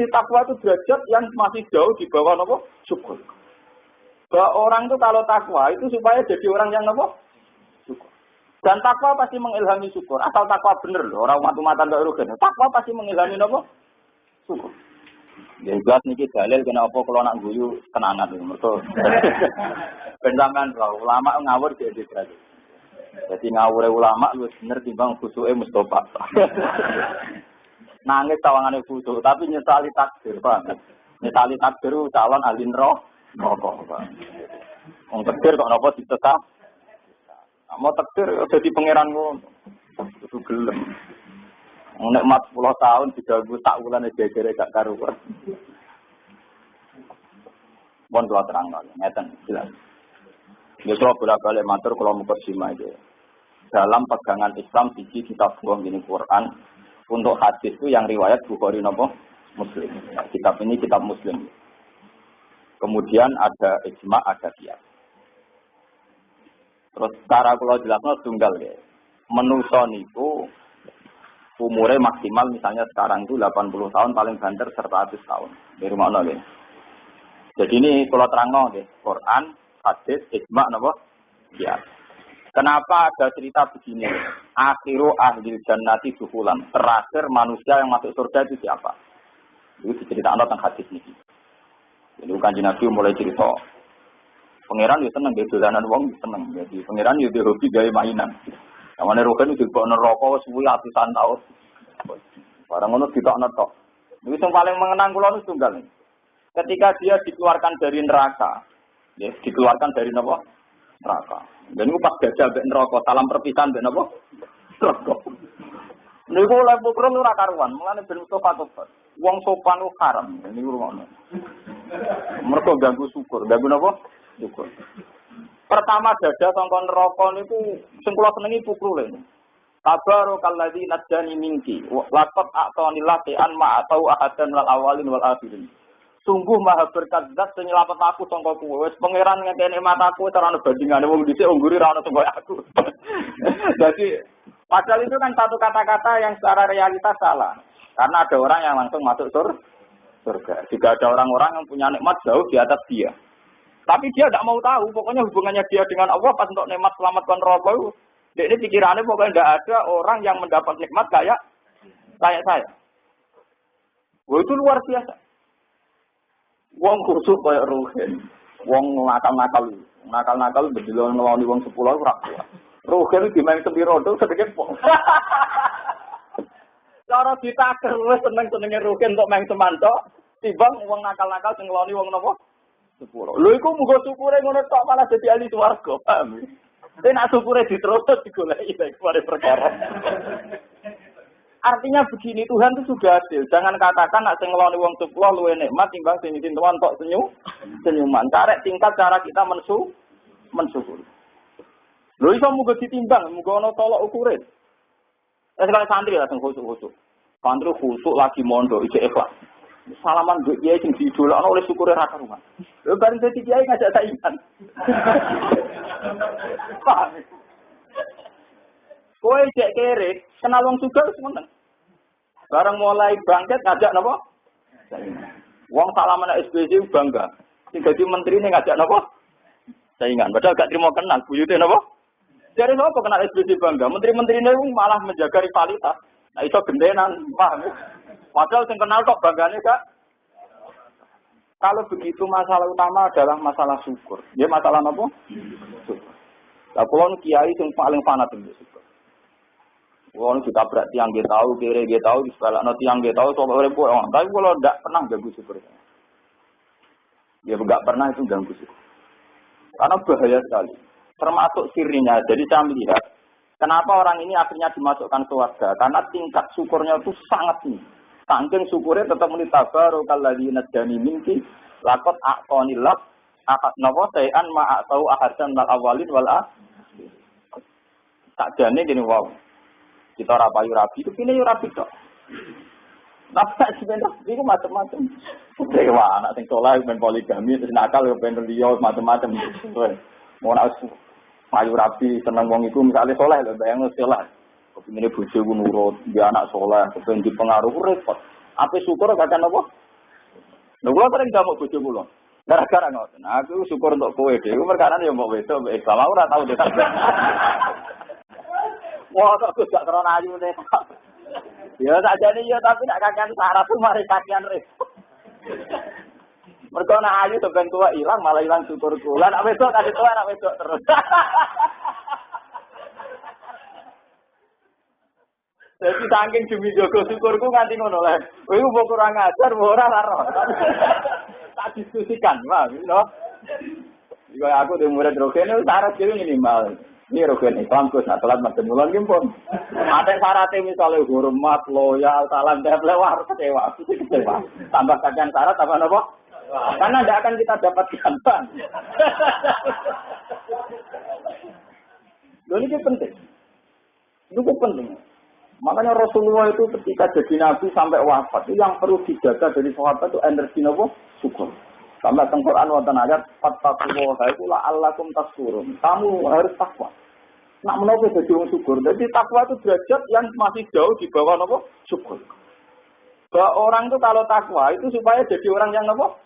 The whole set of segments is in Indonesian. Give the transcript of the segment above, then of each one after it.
Jadi takwa itu derajat yang masih jauh di bawah nopo syukur. Bahwa orang itu kalau takwa itu supaya jadi orang yang nopo syukur. Dan takwa pasti mengilhami syukur. Asal takwa bener loh, orang matu-matan gak rugen. Takwa pasti mengilhami nopo syukur. Ya jelas niki dalil kena apa kalau nak guyu tenanan lho mergo. Ben sampean ulama ngawur dia dalil. Jadi ngawure ulama lu bener timbang khusuke Mustafa. Nangis tawangane khusus tapi nyesali takdir, Pak. Nyesali takdir calon ahli rokok, Pak. Wong takdir kok napa ditetap? Mau takdir jadi pangeran ngono. Itu gelem. Nek 10 tahun diganggu tak wulan jejere gak karuan. Mohon kula terang ngeten jelas. Ya kalau bolak-balik matur kalau mau bersima aja. Dalam pegangan Islam siji kita buang ini Quran untuk hadis itu yang riwayat Bukhari nopo Muslim. Nah, kitab ini kitab Muslim. Kemudian ada ijma, ada kias. Terus cara kalau jelasnya tunggal ya. Menuso niku umurnya maksimal misalnya sekarang itu 80 tahun paling banter 100 tahun. Dari mana ya? Jadi ini kalau terang deh, Quran, hadis, ijma, napa? Ya. Kenapa ada cerita begini? Akhiru ahli jannati dukulan. Terakhir manusia yang masuk surga itu siapa? Itu diceritakan tentang hadis ini. Jadi bukan Nabi mulai cerita. Pangeran itu seneng, dia dolanan uang seneng. Jadi pangeran itu hobi gaya mainan. Yang mana rokan itu dibawa neraka suwi ratusan tahun. Barang itu tidak netok. Itu yang paling mengenang kulo itu tunggal. Ketika dia dikeluarkan dari neraka, ya, dikeluarkan dari neraka, neraka. Dan itu pas gajah mbek neraka, salam perpisahan mbek napa? Neraka. Niku oleh pukul ora karuan, mulane ben Mustafa tobat. Wong sopan ku haram, ini ngono. Mereka ganggu syukur, ganggu napa? Syukur. Pertama dada sangka neraka niku sing kula senengi pukul ini. Tabarakalladzi najjani minki. Laqad a'tani lati'an ma atau wal awalin wal akhirin. Sungguh maha berkat zat sing aku sangka kuwe. Wis pangeran ngekeni mataku ora ana bandingane wong dhisik ungguri ra ono sangka aku. Jadi padahal itu kan satu kata-kata yang secara realitas salah. Karena ada orang yang langsung masuk sur surga. Jika ada orang-orang yang punya nikmat jauh di atas dia. Tapi dia tidak mau tahu, pokoknya hubungannya dia dengan Allah pas untuk nikmat selamat kontrol dia ini pikirannya pokoknya tidak ada orang yang mendapat nikmat kayak kayak saya. Wah itu luar biasa. Wong khusus kayak Ruhin. Wong nakal-nakal. Nakal-nakal berdilo ngeloni wong sepuluh ora kuat. Ruhin di main sepiro tuh sedikit pok. Cara ditaker wis seneng-senenge Ruhin untuk main semanto, timbang wong nakal-nakal sing ngeloni wong napa? Sepuluh. Lho iku muga syukure ngono tok malah dadi ahli swarga, paham? Tapi nak syukurnya diterus digoleki baik pada perkara. Artinya begini, Tuhan itu sudah adil. Jangan katakan nak sing ngeloni wong sepuluh luwe nikmat timbang sing izin Tuhan tok senyum senyuman. Karek tingkat cara kita mensu mensyukuri. Lho iso muga ditimbang, muga ana tolok ukure. Eh sekali santri lah sing khusuk-khusuk. Santri khusuk lagi mondok ijek ikhlas. Salaman gue kiai sing diidolakno oleh syukure ra karuan. Lho bareng dadi kiai ngajak saingan. Kowe cek kere, kenal wong wis ngoten. Bareng mulai bangkit ngajak napa? Wong salaman SBC bangga. Sing dadi menteri ini ngajak napa? Saingan. Padahal gak terima kenal, buyute napa? Dari napa kenal SBC bangga? Menteri-menteri ini malah menjaga rivalitas. Nah itu gendenan, paham Padahal sing kenal kok banggane gak kalau begitu masalah utama adalah masalah syukur. Ya masalah apa? Syukur. Lah kiai sing paling fanat Kula kita berarti yang dia tahu, kira dia tahu, di sekolah nanti yang dia tahu, coba repot. Tapi kalau tidak pernah ganggu syukur. Ya enggak pernah itu ganggu syukur. Karena bahaya sekali. Termasuk sirinya. Jadi saya melihat kenapa orang ini akhirnya dimasukkan ke warga. Karena tingkat syukurnya itu sangat tinggi. Sangking syukurnya tetap menitabar kalladzi najani minki lakot aqonillah akad napa sayan ma atau ahadan mal awalin wal tak jane gini wow. Kita ora payu rabi itu kene yo rabi tok. Tapi sebenarnya itu macam-macam. Oke, wah anak sing soleh ben poligami terus nakal yo ben liya macam-macam. Mau nak payu rabi seneng wong iku misalnya soleh lho bayang soleh. Kepingin bojo ku nurut, dia anak soleh, kepengen pengaruh repot. Apa syukur gak apa? Lho kula sering jamu bojo kula. Gara-gara ngoten. Aku syukur untuk kowe dhewe perkara ya mbok wedok mbek Islam ora tau dhewe. Wah, kok gak krana ayu nek. Ya sakjane ya tapi nak kakean syarat tuh mari kakean repot. Mergo nak ayu ben tua ilang malah ilang syukur kula. Nak wedok kasih tua nak wedok terus. Jadi saking demi jogo syukurku nganti ngono lah. Kowe mau kurang ajar, mau ora laro. Tak diskusikan, Mas, no. Jika aku di murid syarat jadi minimal. Ini rogen Islam kus nak telat macam mulan gimpun. Ada syaratnya misalnya hormat, loyal, salam, temple, wah kecewa, kecewa. Tambah kajian syarat, tambah apa? Karena tidak akan kita dapatkan bang. Loh ini penting. Itu penting. Makanya Rasulullah itu ketika jadi nabi sampai wafat itu yang perlu dijaga dari sahabat itu energi nopo syukur. Sampai teng Quran wonten ayat fattaqullaha iku la'allakum tashkurun. Kamu harus takwa. Nak menopo jadi wong syukur. Jadi takwa itu derajat yang masih jauh di bawah nopo syukur. Bahwa orang itu kalau takwa itu supaya jadi orang yang nopo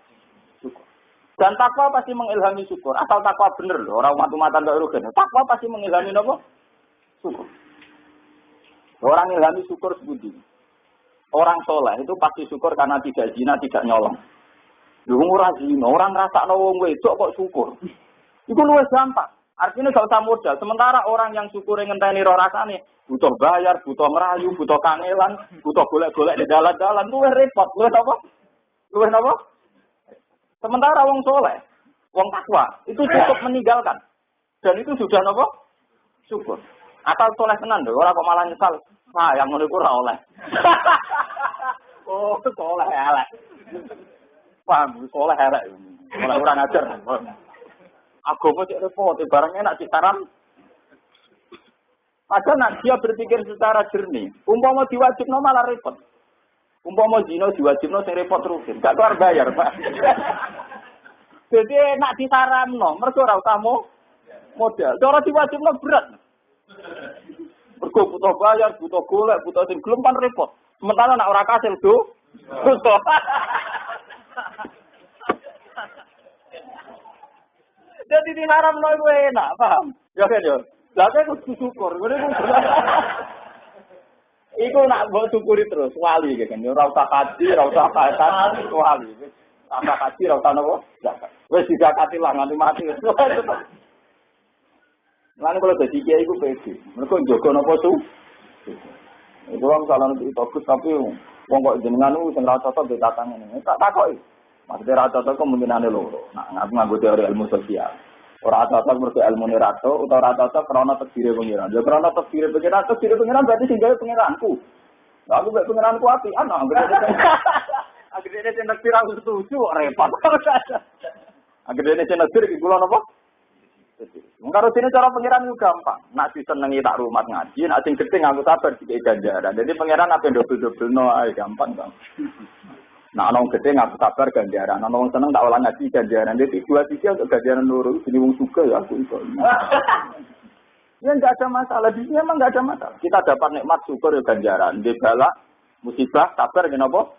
syukur. Dan takwa pasti mengilhami syukur. Asal takwa bener loh. Orang matu-matan gak rugen. Takwa pasti mengilhami nopo syukur. Orang ilhami syukur sebudi. Orang soleh itu pasti syukur karena tidak zina, tidak nyolong. Lu ora zina, orang ngerasa wong wedok kok syukur. Itu luwes gampang. Artinya gak usah modal. Sementara orang yang syukur yang ngenteni roh rasane butuh bayar, butuh merayu, butuh kangelan, butuh golek-golek di dalan-dalan, luwes repot, luwes apa? Luwes apa? Sementara wong soleh, wong takwa itu cukup meninggalkan. Dan itu sudah apa? Syukur. Asal soleh tenan lho, ora kok malah nyesal. Nah, yang ora oleh. oh, soleh elek. Paham, soleh elek. Mulai ora ngajar. Agama cek repot, barang enak ditaram. Padahal nak dia berpikir secara jernih. Umpama diwajibno malah repot. Umpama zina diwajibno sing repot terus. Gak keluar bayar, Pak. Jadi nak ditaramno, mergo ora usah modal. Cara diwajibno berat. Mergo butuh bayar, butuh golek, butuh sing gelem kan repot. Sementara nak ora kasil do. Jadi di haram lo itu enak, paham? Ya kan ya. Lah kan kudu syukur, ngene ku. Iku nak mbok syukuri terus wali kan. Ora usah kaji, ora usah kaitan wali. Tambah kaji ora usah nopo? Wis dizakati lah nganti mati. Lalu kalau jadi kiai itu pede, mereka jaga nopo tuh. Itu orang salah nanti bagus tapi wong kok jenengan itu sing rasa cocok di tatang ini. Tak takoi. Maksudnya rasa cocok kemungkinan loro. Nah, ngaku nganggo teori ilmu sosial. Ora cocok mergo ilmu rato utawa ora cocok krana pengiran. Ya krana terdiri pengiran, terdiri pengiran berarti sing gawe pengiranku. Lah aku mek pengiranku api ana anggere. Akhirnya dia nak tirang setuju repot. Akhirnya dia nak tirang kula napa? Kalau sini cara pengiran itu gampang. Nak senengi tak rumah ngaji, nak sing gede ngaku sabar di ganjaran. Jadi pengiran apa yang double no, gampang bang. Nak nong gede ngaku sabar ganjaran, nak nong seneng tak olah ngaji ganjaran. Jadi dua tiga untuk ganjaran nuru, jadi wong suka ya aku itu. Ya nggak ada masalah, di sini emang nggak ada masalah. Kita dapat nikmat syukur ya ganjaran, di bala musibah sabar kenapa?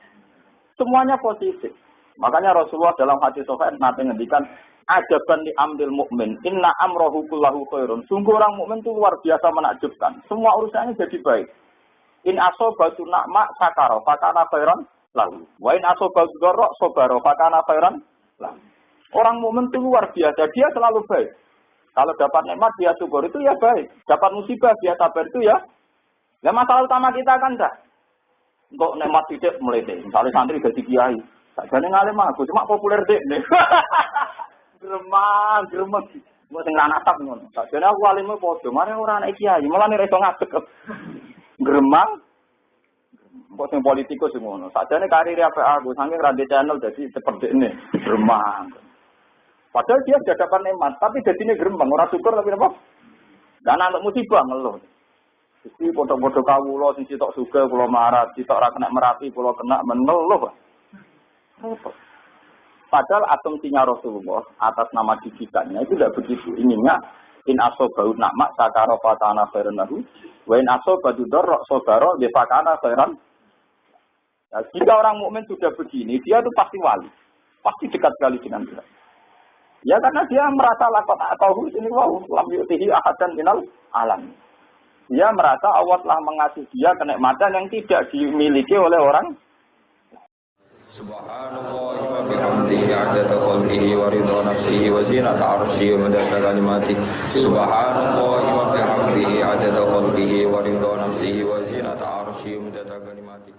Semuanya positif. Makanya Rasulullah dalam hati sofain nanti ngendikan ajaban di ambil mukmin. Inna amrohu kullahu khairun. Sungguh orang mukmin itu luar biasa menakjubkan. Semua urusannya jadi baik. In asobatu nakma sakaro fakana khairan lalu. Wa in asobatu dorok sobaro fakana khairan lalu. Orang mukmin itu luar biasa. Dia selalu baik. Kalau dapat nikmat dia syukur itu ya baik. Dapat musibah dia sabar itu ya. Ya masalah utama kita kan dah. Untuk nikmat tidak melete. Misalnya santri jadi kiai. Tak jadi ngalim aku, cuma populer deh. gremang, gremeng. Mau sing atap ngono. Sakjane aku walime padha, mare ora ana kiai, malah nek iso ngadeg. Gremang. Kok sing politikus sing ngono. Sakjane karir apa aku saking rande channel dadi seperti ini. Gremang. Padahal dia sudah dapat nikmat, tapi jadi ini gerembang, orang syukur tapi apa? Dan anak musibah ngeluh. Jadi foto-foto kawulo, sing sitok suka, pulau marah, sitok ora kena merapi, pulau kena mengeluh. Repot. Padahal asumsinya Rasulullah atas nama didikannya itu tidak begitu. Ininya in aso bau nama sakaro fatana khairan lahu wa in aso badu dorok sobaro de fatana khairan nah, jika orang mukmin sudah begini dia itu pasti wali Pasti dekat sekali dengan Tuhan. Ya karena dia merasa lakot atau ini wow lam yutihi ahadan minal alam. Dia merasa Allah telah mengasih dia kenikmatan yang tidak dimiliki oleh orang Subhanallah wa bihamdihi adada khalqihi wa ridha nafsihi wa zinata arsyihi wa madada kalimati Subhanallah wa bihamdihi adada khalqihi wa ridha nafsihi wa zinata arsyihi wa madada kalimati